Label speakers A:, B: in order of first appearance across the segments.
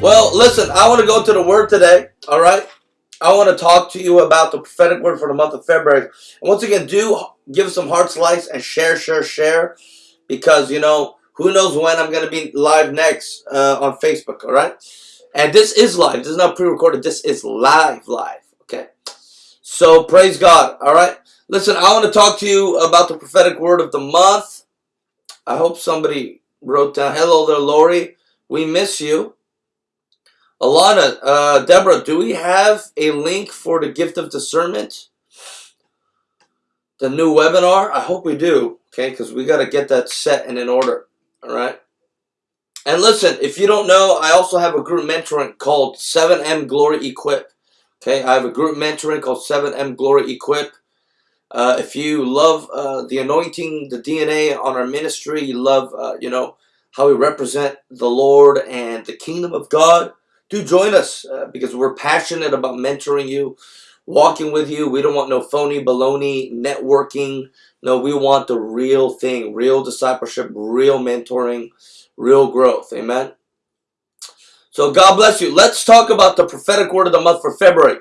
A: Well, listen, I want to go to the word today, all right? I want to talk to you about the prophetic word for the month of February. And once again, do give some hearts likes and share, share, share, because, you know, who knows when I'm going to be live next uh, on Facebook, all right? And this is live. This is not pre-recorded. This is live, live, okay? So, praise God, all right? Listen, I want to talk to you about the prophetic word of the month. I hope somebody wrote down, hello there, Lori. We miss you. Alana, uh, Deborah, do we have a link for the gift of discernment? The new webinar? I hope we do, okay, because we got to get that set and in order, all right? And listen, if you don't know, I also have a group mentoring called 7M Glory Equip. Okay, I have a group mentoring called 7M Glory Equip. Uh, if you love uh, the anointing, the DNA on our ministry, you love, uh, you know, how we represent the Lord and the kingdom of God, do join us uh, because we're passionate about mentoring you, walking with you. We don't want no phony baloney networking. No, we want the real thing, real discipleship, real mentoring, real growth. Amen. So God bless you. Let's talk about the prophetic word of the month for February.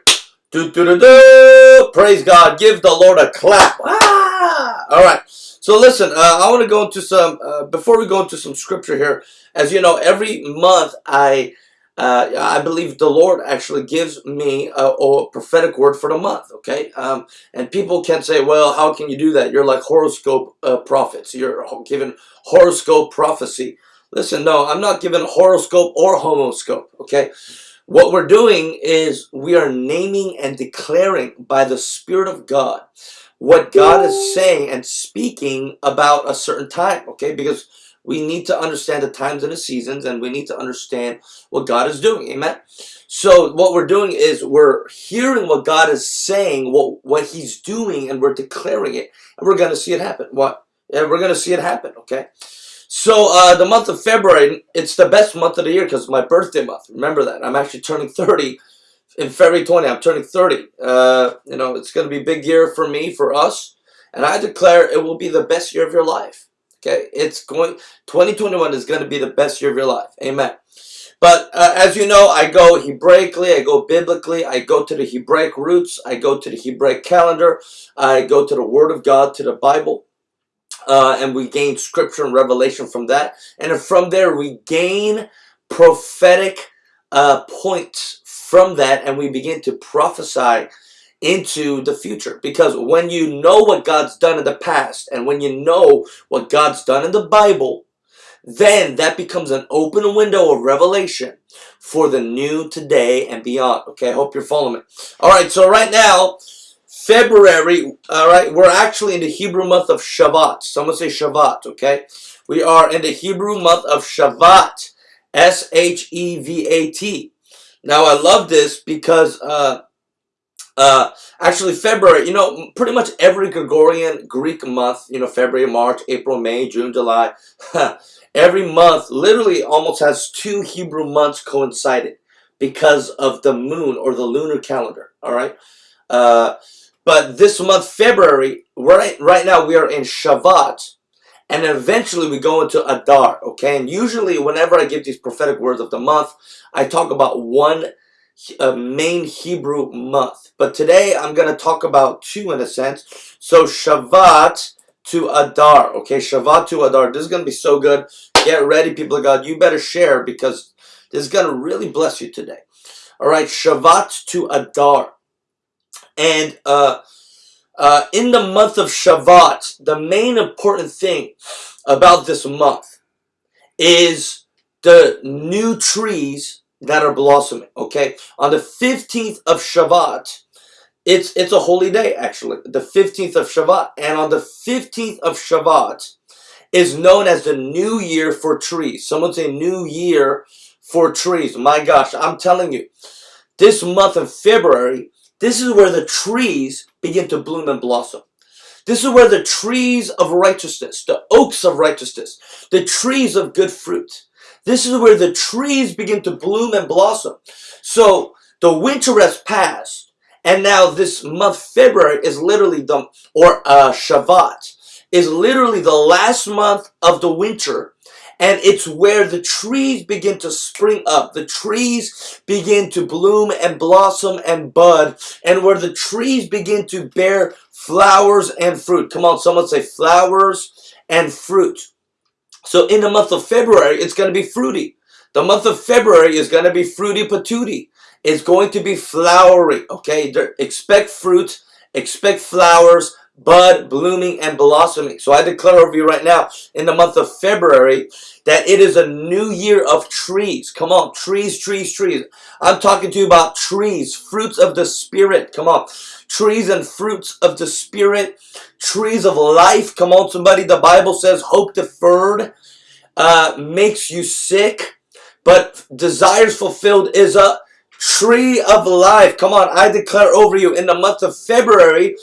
A: Do, do, do, do. Praise God. Give the Lord a clap. Ah! All right. So listen, uh, I want to go into some, uh, before we go into some scripture here, as you know, every month I uh, I believe the Lord actually gives me a, a prophetic word for the month, okay? Um, and people can say, well, how can you do that? You're like horoscope uh, prophets. You're given horoscope prophecy. Listen, no, I'm not given horoscope or homoscope, okay? What we're doing is we are naming and declaring by the Spirit of God what God is saying and speaking about a certain time, okay? Because we need to understand the times and the seasons and we need to understand what God is doing. Amen. So what we're doing is we're hearing what God is saying, what, what he's doing, and we're declaring it. And we're going to see it happen. What? Yeah, we're going to see it happen, okay? So uh, the month of February, it's the best month of the year because my birthday month. Remember that. I'm actually turning 30 in February 20. I'm turning 30. Uh, you know, it's going to be a big year for me, for us. And I declare it will be the best year of your life. Okay, it's going 2021 is going to be the best year of your life. Amen. But uh, as you know, I go Hebraically, I go biblically, I go to the Hebraic roots, I go to the Hebraic calendar, I go to the Word of God, to the Bible, uh, and we gain scripture and revelation from that. And from there, we gain prophetic uh, points from that, and we begin to prophesy into the future. Because when you know what God's done in the past and when you know what God's done in the Bible then that becomes an open window of revelation for the new today and beyond. Okay I hope you're following me. All right so right now February all right we're actually in the Hebrew month of Shavat someone say Shavat okay? We are in the Hebrew month of Shavat S-H-E-V-A-T now I love this because uh, uh, actually, February, you know, pretty much every Gregorian Greek month, you know, February, March, April, May, June, July, every month literally almost has two Hebrew months coincided because of the moon or the lunar calendar, all right? Uh, but this month, February, right, right now we are in Shavat, and eventually we go into Adar, okay? And usually whenever I give these prophetic words of the month, I talk about one a main Hebrew month. But today I'm going to talk about two in a sense. So Shavat to Adar. Okay, Shavat to Adar. This is going to be so good. Get ready, people of God. You better share because this is going to really bless you today. All right, Shavat to Adar. And uh, uh, in the month of Shavat, the main important thing about this month is the new trees that are blossoming. Okay, on the 15th of Shavat, it's it's a holy day actually, the 15th of Shavat, and on the 15th of Shavat is known as the new year for trees. Someone say new year for trees. My gosh, I'm telling you, this month of February, this is where the trees begin to bloom and blossom. This is where the trees of righteousness, the oaks of righteousness, the trees of good fruit, this is where the trees begin to bloom and blossom. So the winter has passed. And now this month, February, is literally the, or uh, Shavat, is literally the last month of the winter. and it's where the trees begin to spring up. The trees begin to bloom and blossom and bud, and where the trees begin to bear flowers and fruit. Come on, someone say flowers and fruit. So in the month of February, it's going to be fruity. The month of February is going to be fruity patootie. It's going to be flowery, okay? Expect fruit, expect flowers, bud, blooming, and blossoming. So I declare over you right now, in the month of February, that it is a new year of trees. Come on, trees, trees, trees. I'm talking to you about trees, fruits of the Spirit. Come on, trees and fruits of the Spirit, trees of life. Come on, somebody. The Bible says hope deferred uh, makes you sick, but desires fulfilled is a tree of life. Come on, I declare over you in the month of February,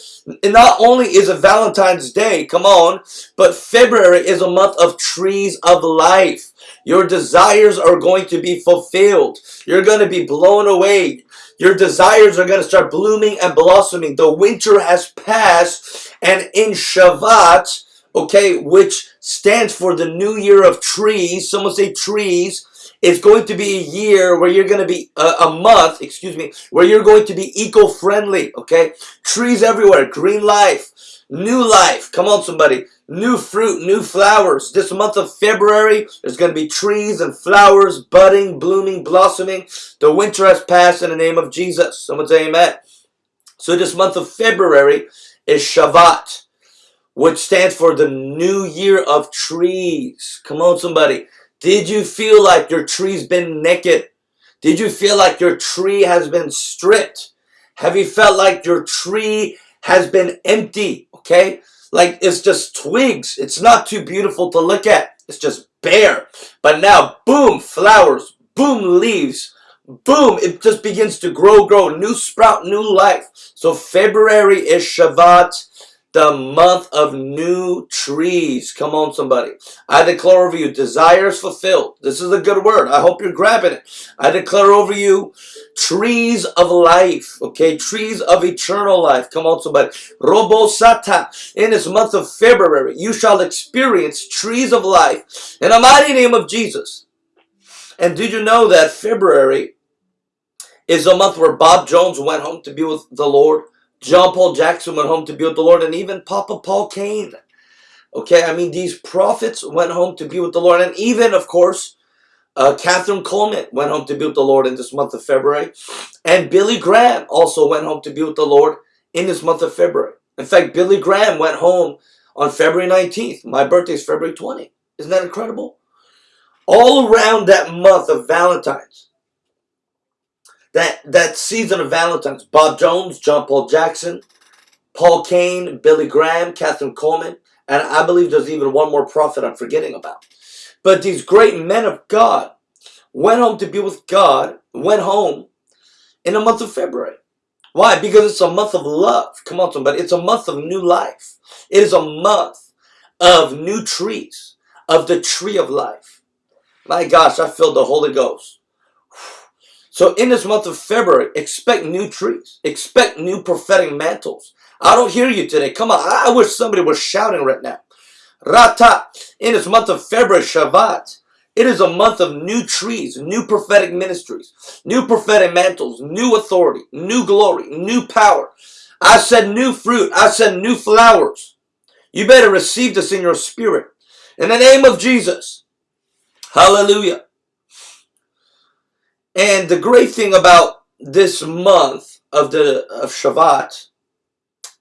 A: not only is it Valentine's Day, come on, but February is a month of trees of life. Your desires are going to be fulfilled. You're going to be blown away. Your desires are going to start blooming and blossoming. The winter has passed, and in Shavat, okay, which stands for the new year of trees, someone say trees, it's going to be a year where you're going to be uh, a month, excuse me, where you're going to be eco-friendly, okay? Trees everywhere, green life, new life. Come on, somebody. New fruit, new flowers. This month of February, there's going to be trees and flowers budding, blooming, blossoming. The winter has passed in the name of Jesus. Someone say amen. So this month of February is Shavat, which stands for the new year of trees. Come on, somebody. Did you feel like your tree's been naked? Did you feel like your tree has been stripped? Have you felt like your tree has been empty? Okay? Like it's just twigs. It's not too beautiful to look at. It's just bare. But now, boom, flowers, boom, leaves, boom, it just begins to grow, grow, new sprout, new life. So February is Shavat the month of new trees. Come on, somebody. I declare over you desires fulfilled. This is a good word. I hope you're grabbing it. I declare over you trees of life. Okay, trees of eternal life. Come on, somebody. Robo Sata. In this month of February, you shall experience trees of life in the mighty name of Jesus. And did you know that February is a month where Bob Jones went home to be with the Lord? John Paul Jackson went home to be with the Lord, and even Papa Paul Cain. Okay, I mean, these prophets went home to be with the Lord, and even, of course, uh, Kathryn Kuhlman went home to be with the Lord in this month of February, and Billy Graham also went home to be with the Lord in this month of February. In fact, Billy Graham went home on February 19th. My birthday is February 20. Isn't that incredible? All around that month of Valentine's, that that season of Valentine's, Bob Jones, John Paul Jackson, Paul Cain, Billy Graham, Kathryn Kuhlman, and I believe there's even one more prophet I'm forgetting about. But these great men of God went home to be with God, went home in the month of February. Why? Because it's a month of love. Come on, somebody. It's a month of new life. It is a month of new trees, of the tree of life. My gosh, I feel the Holy Ghost. So in this month of February, expect new trees. Expect new prophetic mantles. I don't hear you today. Come on. I wish somebody was shouting right now. Rata. In this month of February, Shavat. It is a month of new trees, new prophetic ministries, new prophetic mantles, new authority, new glory, new power. I said new fruit. I said new flowers. You better receive this in your spirit. In the name of Jesus. Hallelujah. And the great thing about this month of the of Shavat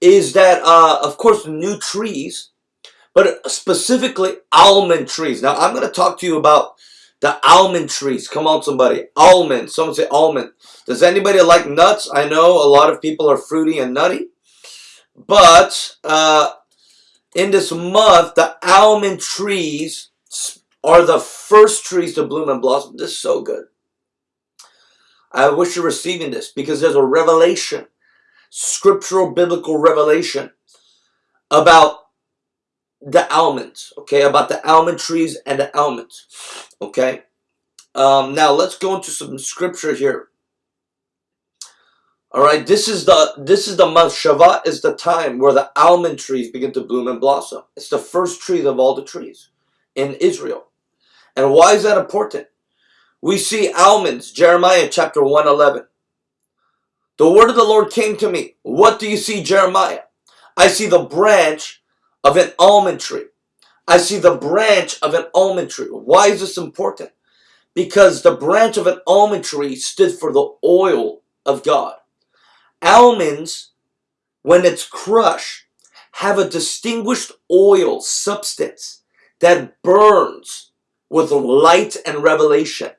A: is that, uh, of course, new trees, but specifically almond trees. Now, I'm going to talk to you about the almond trees. Come on, somebody. Almond. Someone say almond. Does anybody like nuts? I know a lot of people are fruity and nutty. But uh, in this month, the almond trees are the first trees to bloom and blossom. This is so good. I wish you're receiving this because there's a revelation, scriptural biblical revelation about the almonds, okay, about the almond trees and the almonds, okay. Um, now let's go into some scripture here. All right, this is the this is the month Shavat is the time where the almond trees begin to bloom and blossom. It's the first trees of all the trees in Israel. And why is that important? We see almonds, Jeremiah chapter 111. The word of the Lord came to me. What do you see, Jeremiah? I see the branch of an almond tree. I see the branch of an almond tree. Why is this important? Because the branch of an almond tree stood for the oil of God. Almonds, when it's crushed, have a distinguished oil substance that burns with light and revelation.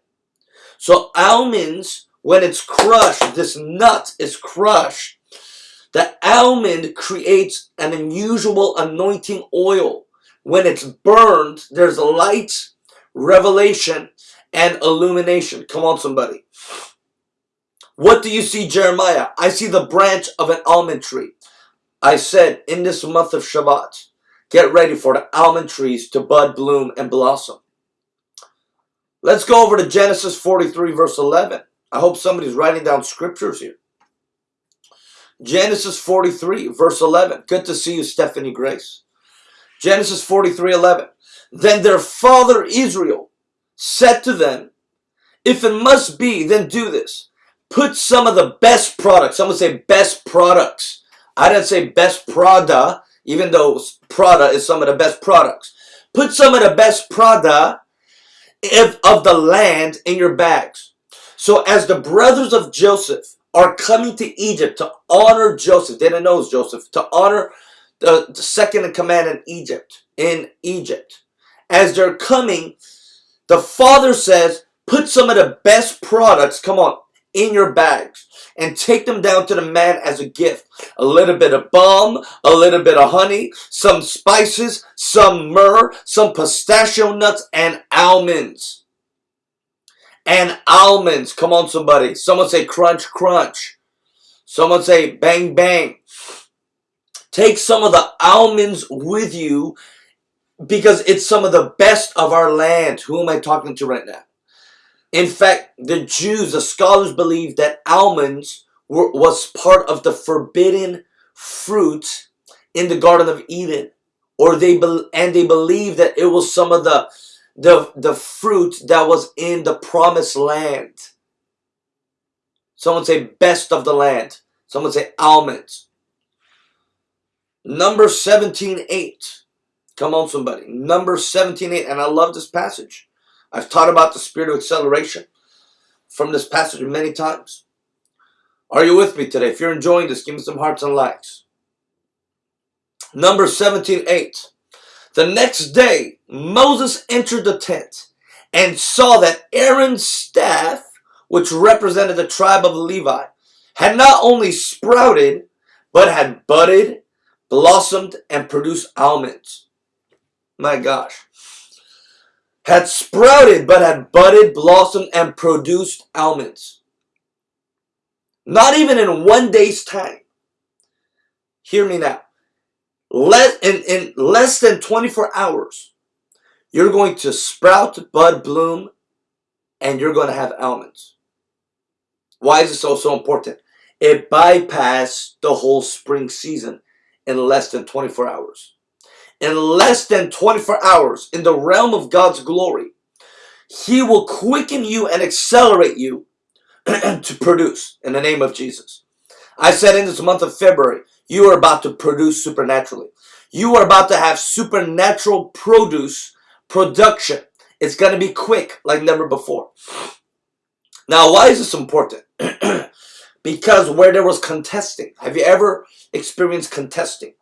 A: So almonds, when it's crushed, this nut is crushed, the almond creates an unusual anointing oil. When it's burned, there's light, revelation, and illumination. Come on, somebody. What do you see, Jeremiah? I see the branch of an almond tree. I said, in this month of Shabbat, get ready for the almond trees to bud, bloom, and blossom. Let's go over to Genesis 43, verse 11. I hope somebody's writing down scriptures here. Genesis 43, verse 11. Good to see you, Stephanie Grace. Genesis 43, 11. Then their father Israel said to them, If it must be, then do this. Put some of the best products. Someone say best products. I didn't say best Prada, even though Prada is some of the best products. Put some of the best Prada of the land in your bags. So as the brothers of Joseph are coming to Egypt to honor Joseph, they didn't know Joseph, to honor the, the second in command in Egypt, in Egypt. As they're coming, the father says, put some of the best products, come on, in your bags and take them down to the man as a gift. A little bit of balm, a little bit of honey, some spices, some myrrh, some pistachio nuts, and almonds. And almonds. Come on, somebody. Someone say crunch, crunch. Someone say bang, bang. Take some of the almonds with you because it's some of the best of our land. Who am I talking to right now? In fact, the Jews, the scholars believe that almonds were, was part of the forbidden fruit in the Garden of Eden. Or they and they believe that it was some of the the the fruit that was in the promised land. Someone say best of the land. Someone say almonds. Number 17, 8. Come on, somebody. Number 17, 8. And I love this passage. I've taught about the spirit of acceleration from this passage many times. Are you with me today? If you're enjoying this, give me some hearts and likes. Number 17, 8. The next day, Moses entered the tent and saw that Aaron's staff, which represented the tribe of Levi, had not only sprouted, but had budded, blossomed, and produced almonds. My gosh had sprouted but had budded, blossomed, and produced almonds. Not even in one day's time. Hear me now. Less, in, in less than 24 hours, you're going to sprout, bud, bloom, and you're going to have almonds. Why is this so, so important? It bypassed the whole spring season in less than 24 hours in less than 24 hours in the realm of God's glory, He will quicken you and accelerate you to produce in the name of Jesus. I said in this month of February, you are about to produce supernaturally. You are about to have supernatural produce production. It's going to be quick like never before. Now, why is this important? because where there was contesting, have you ever experienced contesting?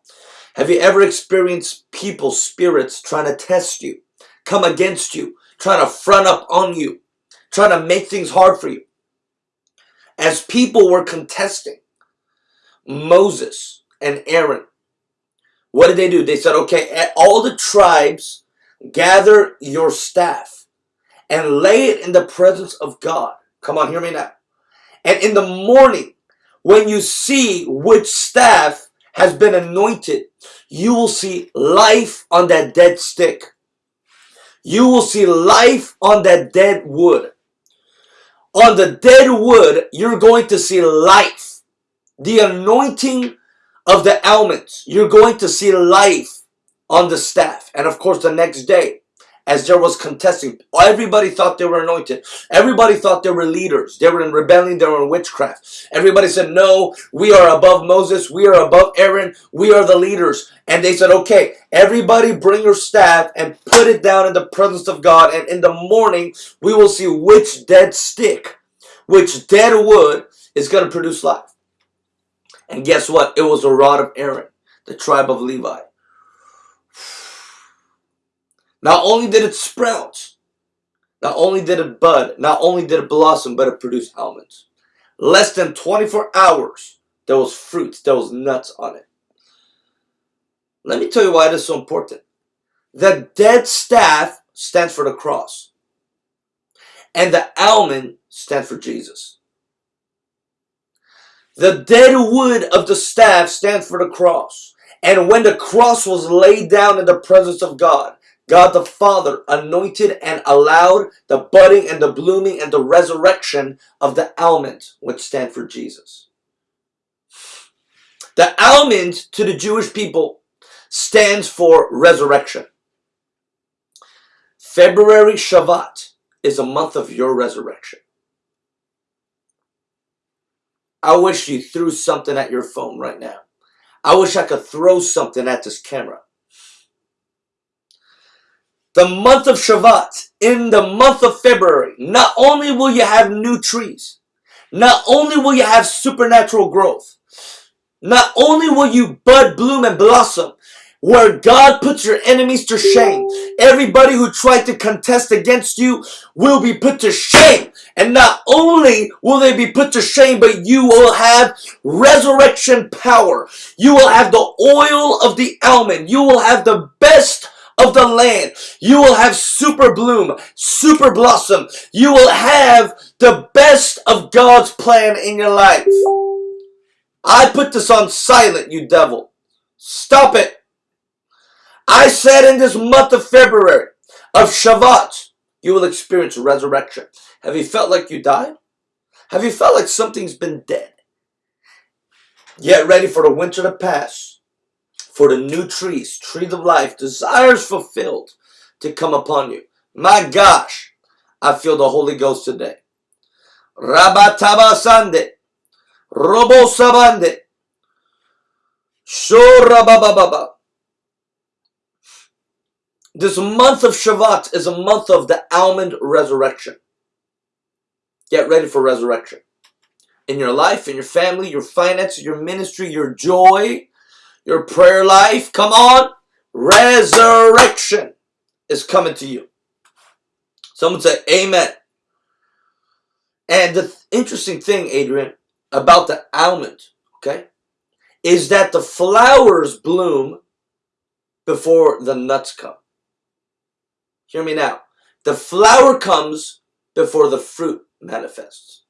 A: Have you ever experienced people, spirits trying to test you, come against you, trying to front up on you, trying to make things hard for you? As people were contesting Moses and Aaron, what did they do? They said, okay, all the tribes, gather your staff and lay it in the presence of God. Come on, hear me now. And in the morning, when you see which staff has been anointed, you will see life on that dead stick. You will see life on that dead wood. On the dead wood, you're going to see life. The anointing of the almonds. You're going to see life on the staff. And of course, the next day, as there was contesting. Everybody thought they were anointed. Everybody thought they were leaders. They were in rebellion. They were in witchcraft. Everybody said, no, we are above Moses. We are above Aaron. We are the leaders. And they said, okay, everybody bring your staff and put it down in the presence of God. And in the morning, we will see which dead stick, which dead wood is going to produce life. And guess what? It was a rod of Aaron, the tribe of Levi. Not only did it sprout, not only did it bud, not only did it blossom, but it produced almonds. Less than 24 hours, there was fruit, there was nuts on it. Let me tell you why it is so important. The dead staff stands for the cross. And the almond stands for Jesus. The dead wood of the staff stands for the cross. And when the cross was laid down in the presence of God, God the Father anointed and allowed the budding and the blooming and the resurrection of the almond, which stand for Jesus. The almond to the Jewish people stands for resurrection. February Shavat is a month of your resurrection. I wish you threw something at your phone right now. I wish I could throw something at this camera the month of Shavat, in the month of February, not only will you have new trees, not only will you have supernatural growth, not only will you bud, bloom, and blossom, where God puts your enemies to shame. Everybody who tried to contest against you will be put to shame. And not only will they be put to shame, but you will have resurrection power. You will have the oil of the almond. You will have the best of the land. You will have super bloom, super blossom. You will have the best of God's plan in your life. I put this on silent, you devil. Stop it. I said in this month of February of Shavat, you will experience resurrection. Have you felt like you died? Have you felt like something's been dead? Get ready for the winter to pass for the new trees, trees of life, desires fulfilled to come upon you. My gosh, I feel the Holy Ghost today. Rabatabasande, Robo Sabande, Shorabababa. This month of Shavat is a month of the almond resurrection. Get ready for resurrection. In your life, in your family, your finances, your ministry, your joy, your prayer life, come on, resurrection is coming to you. Someone say amen. And the interesting thing, Adrian, about the almond, okay, is that the flowers bloom before the nuts come. Hear me now. The flower comes before the fruit manifests.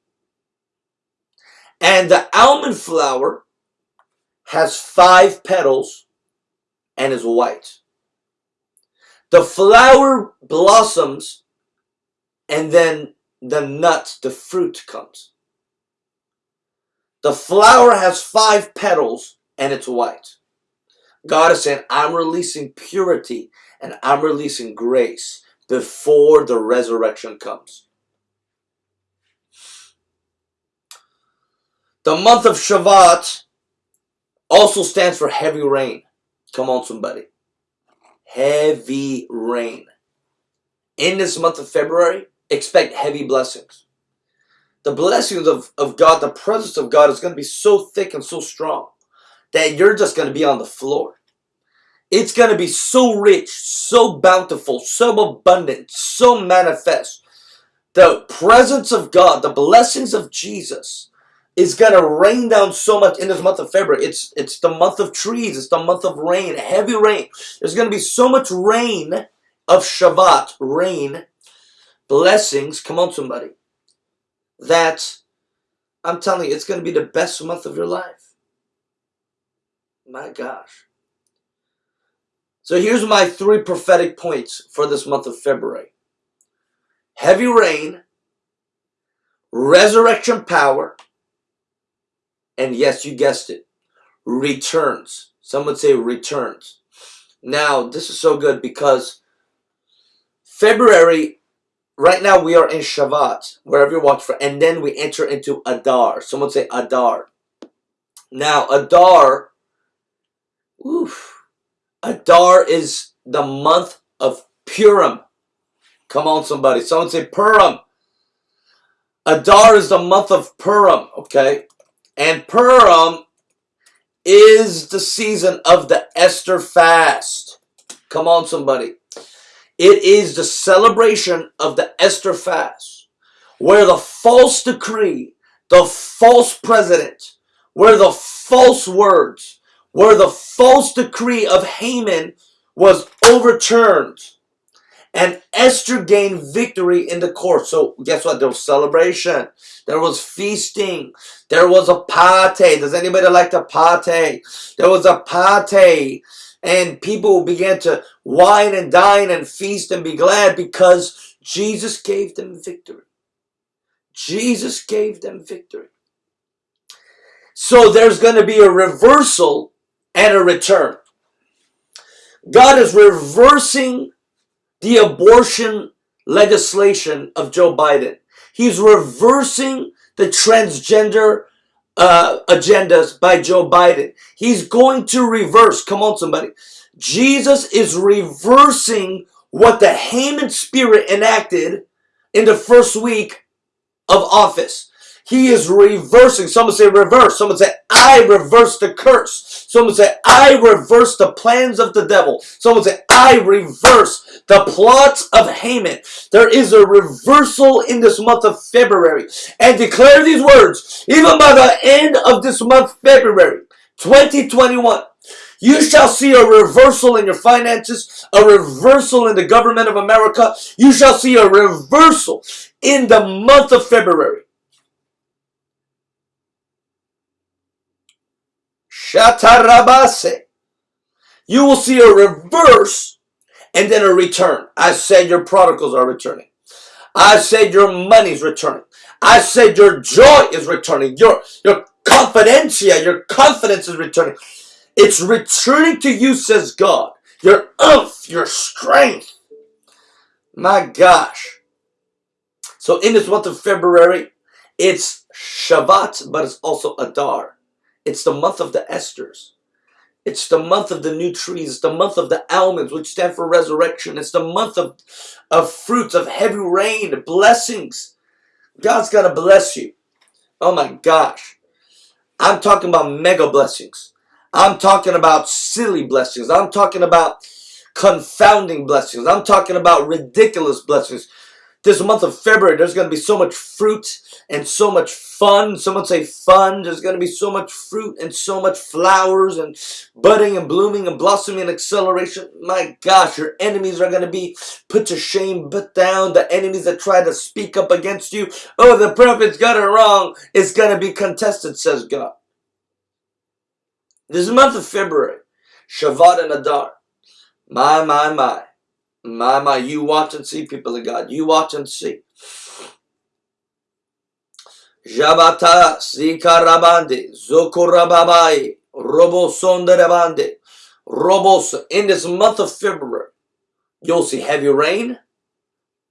A: And the almond flower has five petals and is white. The flower blossoms and then the nut, the fruit comes. The flower has five petals and it's white. God is saying, I'm releasing purity and I'm releasing grace before the resurrection comes. The month of Shavat also stands for heavy rain. Come on, somebody. Heavy rain. In this month of February, expect heavy blessings. The blessings of, of God, the presence of God is going to be so thick and so strong that you're just going to be on the floor. It's going to be so rich, so bountiful, so abundant, so manifest. The presence of God, the blessings of Jesus is gonna rain down so much in this month of February. It's it's the month of trees. It's the month of rain, heavy rain. There's gonna be so much rain of Shavat, rain, blessings. Come on, somebody. That I'm telling you, it's gonna be the best month of your life. My gosh. So here's my three prophetic points for this month of February. Heavy rain, resurrection power, and yes, you guessed it, returns. Some would say returns. Now, this is so good because February, right now we are in Shavat, wherever you're watching for, and then we enter into Adar. Some would say Adar. Now, Adar, oof, Adar is the month of Purim. Come on, somebody. Someone say Purim. Adar is the month of Purim, okay? And Purim is the season of the Esther fast. Come on, somebody. It is the celebration of the Esther fast, where the false decree, the false president, where the false words, where the false decree of Haman was overturned. And Esther gained victory in the court. So guess what? There was celebration. There was feasting. There was a party. Does anybody like the party? There was a party. And people began to wine and dine and feast and be glad because Jesus gave them victory. Jesus gave them victory. So there's going to be a reversal and a return. God is reversing the abortion legislation of Joe Biden. He's reversing the transgender uh, agendas by Joe Biden. He's going to reverse. Come on, somebody. Jesus is reversing what the Haman spirit enacted in the first week of office. He is reversing. Someone say reverse. Someone say, I reverse the curse. Someone say, I reverse the plans of the devil. Someone say, I reverse the plots of Haman. There is a reversal in this month of February. And declare these words, even by the end of this month, February 2021. You shall see a reversal in your finances, a reversal in the government of America. You shall see a reversal in the month of February. Shatarabase. You will see a reverse and then a return. I said your prodigals are returning. I said your money is returning. I said your joy is returning. Your, your confidencia, your confidence is returning. It's returning to you, says God. Your umph, your strength. My gosh. So in this month of February, it's Shavat, but it's also Adar. It's the month of the Esthers. It's the month of the new trees. It's the month of the almonds, which stand for resurrection. It's the month of, of fruits, of heavy rain, blessings. God's going to bless you. Oh my gosh. I'm talking about mega blessings. I'm talking about silly blessings. I'm talking about confounding blessings. I'm talking about ridiculous blessings this month of February, there's going to be so much fruit and so much fun. Someone say fun. There's going to be so much fruit and so much flowers and budding and blooming and blossoming and acceleration. My gosh, your enemies are going to be put to shame, put down. The enemies that try to speak up against you. Oh, the prophets got it wrong. It's going to be contested, says God. This month of February, Shavat and Adar. My, my, my. My, my, you watch and see, people of God. You watch and see. Jabata Zikarabande Zokorababai Robosondarabande Robos. In this month of February, you'll see heavy rain,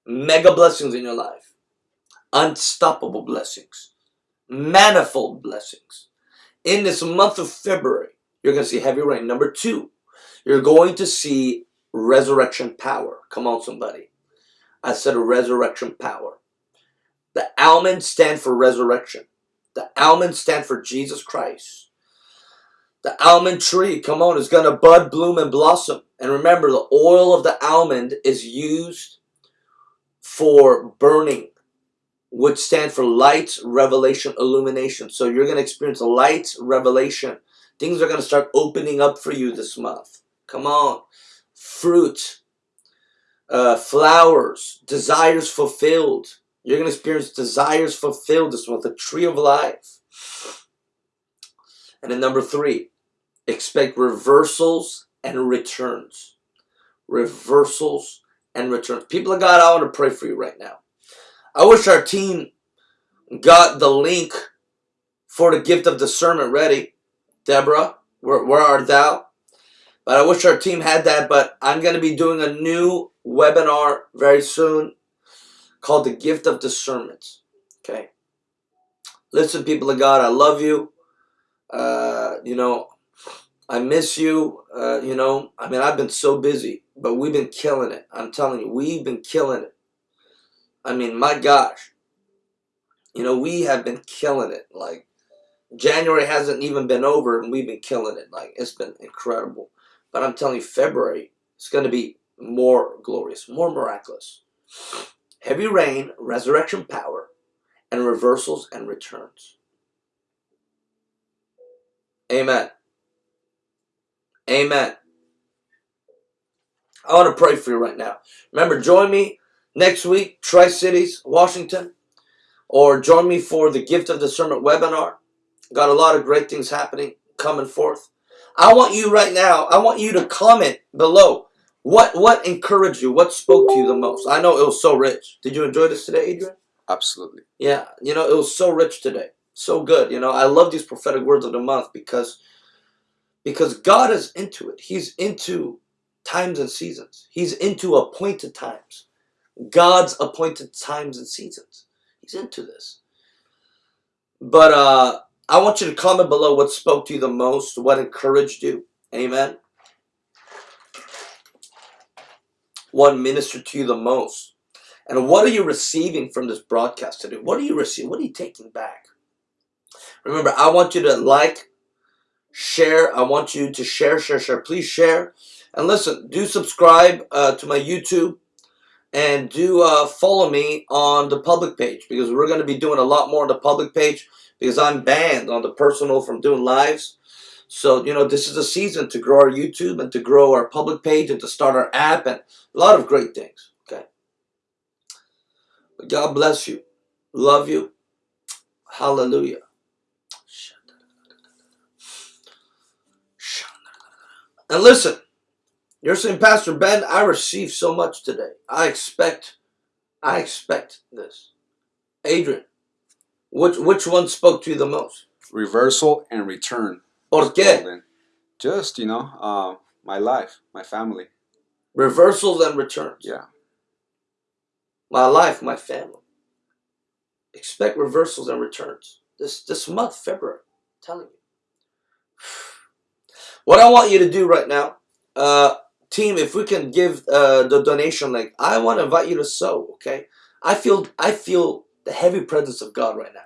A: mega blessings in your life, unstoppable blessings, manifold blessings. In this month of February, you're going to see heavy rain. Number two, you're going to see resurrection power. Come on, somebody. I said a resurrection power. The almonds stand for resurrection. The almonds stand for Jesus Christ. The almond tree, come on, is going to bud, bloom, and blossom. And remember, the oil of the almond is used for burning, which stand for light, revelation, illumination. So you're going to experience light, revelation. Things are going to start opening up for you this month. Come on fruit, uh, flowers, desires fulfilled. You're going to experience desires fulfilled this month, the tree of life. And then number three, expect reversals and returns. Reversals and returns. People of God, I want to pray for you right now. I wish our team got the link for the gift of discernment ready. Deborah, where, where art thou? But I wish our team had that. But I'm going to be doing a new webinar very soon called The Gift of Discernment. Okay. Listen, people of God, I love you. Uh, you know, I miss you. Uh, you know, I mean, I've been so busy, but we've been killing it. I'm telling you, we've been killing it. I mean, my gosh. You know, we have been killing it. Like, January hasn't even been over, and we've been killing it. Like, it's been incredible. But I'm telling you, February is going to be more glorious, more miraculous. Heavy rain, resurrection power, and reversals and returns. Amen. Amen. I want to pray for you right now. Remember, join me next week, Tri Cities, Washington, or join me for the Gift of Discernment webinar. Got a lot of great things happening coming forth. I want you right now, I want you to comment below what what encouraged you, what spoke to you the most. I know it was so rich. Did you enjoy this today, Adrian?
B: Absolutely.
A: Yeah, you know, it was so rich today. So good. You know, I love these prophetic words of the month because because God is into it. He's into times and seasons. He's into appointed times. God's appointed times and seasons. He's into this. But uh I want you to comment below what spoke to you the most, what encouraged you. Amen. What ministered to you the most. And what are you receiving from this broadcast today? What are you receiving? What are you taking back? Remember, I want you to like, share. I want you to share, share, share. Please share. And listen, do subscribe uh, to my YouTube and do uh, follow me on the public page because we're going to be doing a lot more on the public page because I'm banned on the personal from doing lives. So, you know, this is a season to grow our YouTube and to grow our public page and to start our app and a lot of great things. Okay. God bless you. Love you. Hallelujah. And listen, you're saying, Pastor Ben, I received so much today. I expect, I expect this. Adrian, which which one spoke to you the most?
B: Reversal and return.
A: ¿Por qué?
B: Just, you know, uh, my life, my family.
A: Reversals and returns.
B: Yeah.
A: My life, my family. Expect reversals and returns. This this month, February. I'm telling you. What I want you to do right now, uh, team, if we can give uh, the donation link, I want to invite you to sow. Okay, I feel I feel the heavy presence of God right now.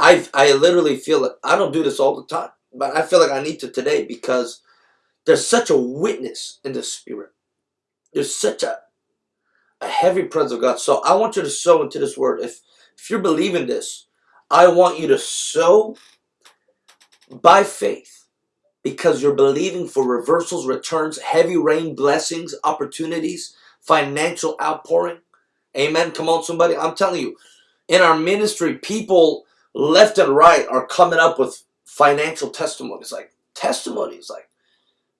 A: I I literally feel it. I don't do this all the time, but I feel like I need to today because there's such a witness in the spirit. There's such a a heavy presence of God. So I want you to sow into this word. If if you're believing this, I want you to sow by faith because you're believing for reversals, returns, heavy rain, blessings, opportunities, financial outpouring. Amen. Come on, somebody. I'm telling you, in our ministry, people left and right are coming up with financial testimonies, like testimonies, like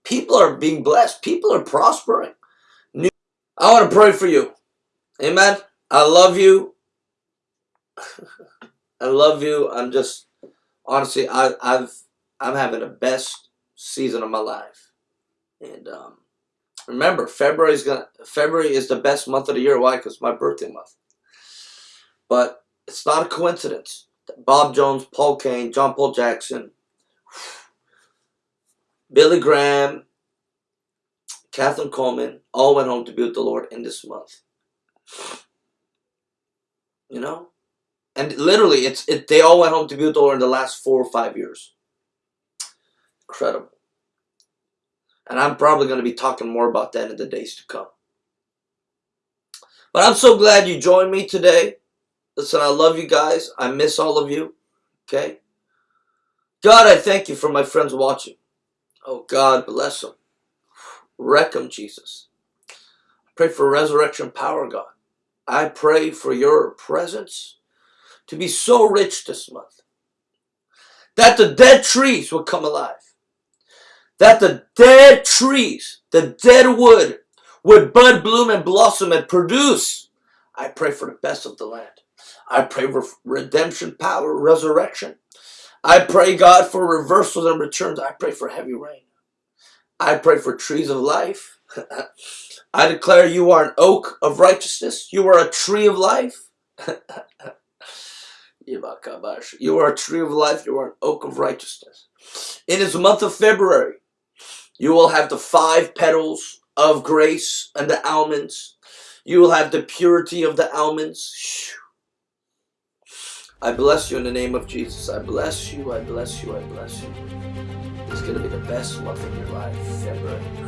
A: people are being blessed, people are prospering. I want to pray for you. Amen. I love you. I love you. I'm just honestly, I, I've I'm having the best season of my life. And um, remember, February is gonna February is the best month of the year. Why? Because my birthday month. But it's not a coincidence. that Bob Jones, Paul Cain, John Paul Jackson, Billy Graham, Kathryn Kuhlman all went home to be with the Lord in this month. You know? And literally, it's it, they all went home to be with the Lord in the last four or five years. Incredible. And I'm probably going to be talking more about that in the days to come. But I'm so glad you joined me today. Listen, I love you guys. I miss all of you. Okay? God, I thank you for my friends watching. Oh, God, bless them. Wreck them, Jesus. I pray for resurrection power, God. I pray for your presence to be so rich this month that the dead trees will come alive that the dead trees, the dead wood, would bud, bloom, and blossom and produce. I pray for the best of the land. I pray for redemption, power, resurrection. I pray, God, for reversals and returns. I pray for heavy rain. I pray for trees of life. I declare you are an oak of righteousness. You are a tree of life. you are a tree of life. You are an oak of righteousness. In this month of February, you will have the five petals of grace and the almonds. You will have the purity of the almonds. I bless you in the name of Jesus. I bless you. I bless you. I bless you. It's going to be the best month of your life, February.